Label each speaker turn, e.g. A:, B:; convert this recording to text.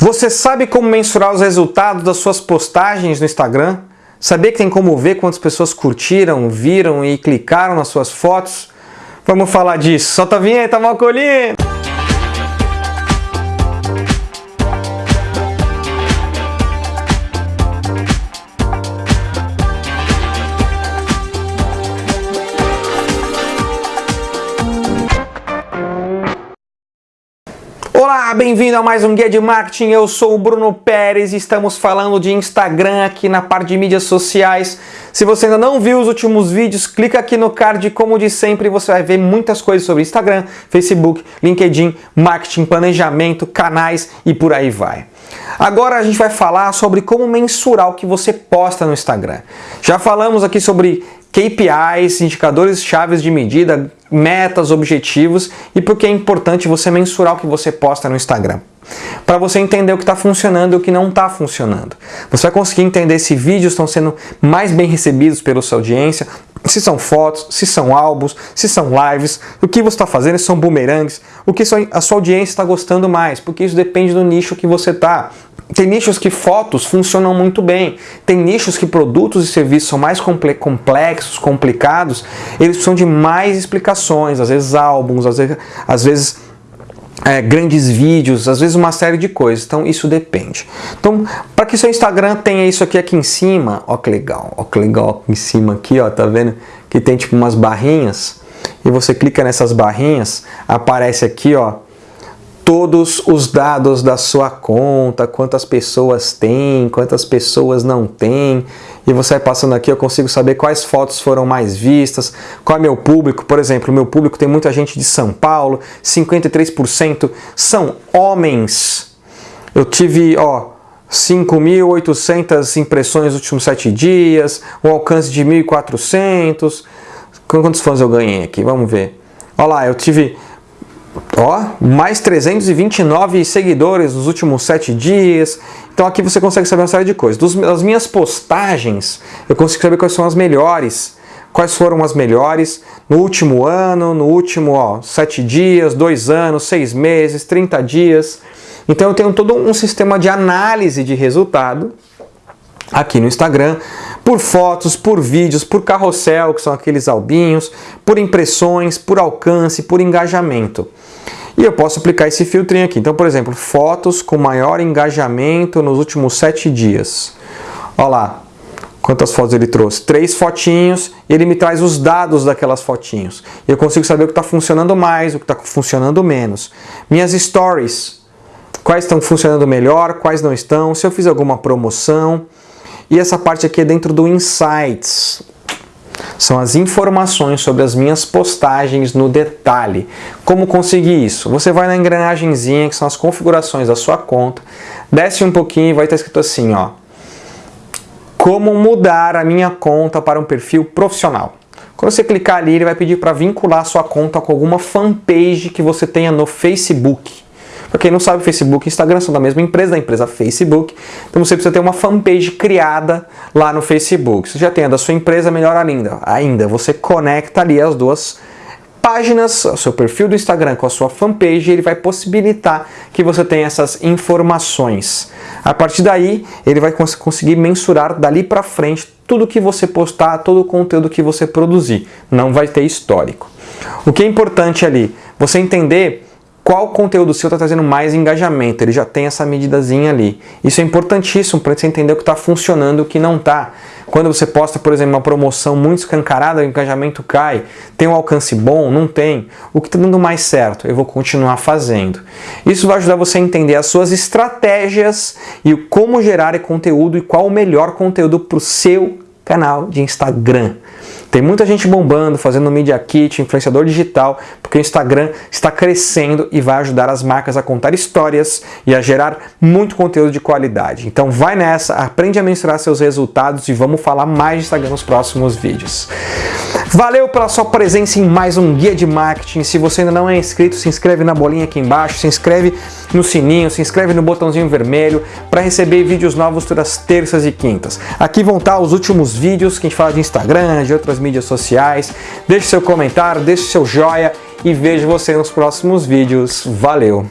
A: Você sabe como mensurar os resultados das suas postagens no Instagram? Sabia que tem como ver quantas pessoas curtiram, viram e clicaram nas suas fotos? Vamos falar disso. Solta a vinheta, Malcolino! Olá, bem-vindo a mais um Guia de Marketing. Eu sou o Bruno Pérez e estamos falando de Instagram aqui na parte de mídias sociais. Se você ainda não viu os últimos vídeos, clica aqui no card, como de sempre, você vai ver muitas coisas sobre Instagram, Facebook, LinkedIn, marketing, planejamento, canais e por aí vai. Agora a gente vai falar sobre como mensurar o que você posta no Instagram. Já falamos aqui sobre KPIs, indicadores chaves de medida, metas, objetivos e porque é importante você mensurar o que você posta no Instagram. Para você entender o que está funcionando e o que não está funcionando. Você vai conseguir entender se vídeos estão sendo mais bem recebidos pela sua audiência, se são fotos, se são álbuns, se são lives, o que você está fazendo, se são boomerangs, o que a sua audiência está gostando mais, porque isso depende do nicho que você está. Tem nichos que fotos funcionam muito bem. Tem nichos que produtos e serviços são mais complexos, complicados. Eles precisam de mais explicações, às vezes álbuns, às vezes, às vezes é, grandes vídeos, às vezes uma série de coisas. Então isso depende. Então, para que seu Instagram tenha isso aqui aqui em cima, ó que legal, ó que legal aqui em cima aqui, ó, tá vendo? Que tem tipo umas barrinhas. E você clica nessas barrinhas, aparece aqui, ó, todos os dados da sua conta, quantas pessoas tem, quantas pessoas não tem, e você vai passando aqui, eu consigo saber quais fotos foram mais vistas, qual é meu público, por exemplo, meu público tem muita gente de São Paulo, 53% são homens. Eu tive, ó, 5.800 impressões nos últimos 7 dias, um alcance de 1.400. Quantos fãs eu ganhei aqui? Vamos ver. Olha lá, eu tive Ó, mais 329 seguidores nos últimos 7 dias. Então aqui você consegue saber uma série de coisas. Dos, das minhas postagens, eu consigo saber quais são as melhores. Quais foram as melhores no último ano, no último ó, 7 dias, 2 anos, 6 meses, 30 dias. Então eu tenho todo um sistema de análise de resultado aqui no Instagram, por fotos, por vídeos, por carrossel, que são aqueles albinhos, por impressões, por alcance, por engajamento. E eu posso aplicar esse filtrinho aqui. Então, por exemplo, fotos com maior engajamento nos últimos sete dias. Olha lá, quantas fotos ele trouxe? Três fotinhos ele me traz os dados daquelas fotinhos. Eu consigo saber o que está funcionando mais, o que está funcionando menos. Minhas stories, quais estão funcionando melhor, quais não estão, se eu fiz alguma promoção. E essa parte aqui é dentro do Insights são as informações sobre as minhas postagens no detalhe. Como conseguir isso? Você vai na engrenagemzinha, que são as configurações da sua conta, desce um pouquinho e vai estar escrito assim, ó. Como mudar a minha conta para um perfil profissional. Quando você clicar ali, ele vai pedir para vincular sua conta com alguma fanpage que você tenha no Facebook. Para quem não sabe, Facebook e Instagram são da mesma empresa, da empresa Facebook. Então você precisa ter uma fanpage criada lá no Facebook. Se já tem a da sua empresa, melhor ainda. Ainda, você conecta ali as duas páginas, o seu perfil do Instagram com a sua fanpage, ele vai possibilitar que você tenha essas informações. A partir daí, ele vai cons conseguir mensurar dali para frente tudo que você postar, todo o conteúdo que você produzir. Não vai ter histórico. O que é importante ali? Você entender qual conteúdo seu está trazendo mais engajamento. Ele já tem essa medidazinha ali. Isso é importantíssimo para você entender o que está funcionando e o que não está. Quando você posta, por exemplo, uma promoção muito escancarada, o engajamento cai, tem um alcance bom, não tem. O que está dando mais certo? Eu vou continuar fazendo. Isso vai ajudar você a entender as suas estratégias e como gerar conteúdo e qual o melhor conteúdo para o seu canal de Instagram. Tem muita gente bombando, fazendo Media Kit, influenciador digital, porque o Instagram está crescendo e vai ajudar as marcas a contar histórias e a gerar muito conteúdo de qualidade. Então vai nessa, aprende a mensurar seus resultados e vamos falar mais de Instagram nos próximos vídeos. Valeu pela sua presença em mais um Guia de Marketing. Se você ainda não é inscrito, se inscreve na bolinha aqui embaixo, se inscreve no sininho, se inscreve no botãozinho vermelho para receber vídeos novos todas terças e quintas. Aqui vão estar os últimos vídeos que a gente fala de Instagram, de outras mídias sociais. Deixe seu comentário, deixe seu joia e vejo você nos próximos vídeos. Valeu!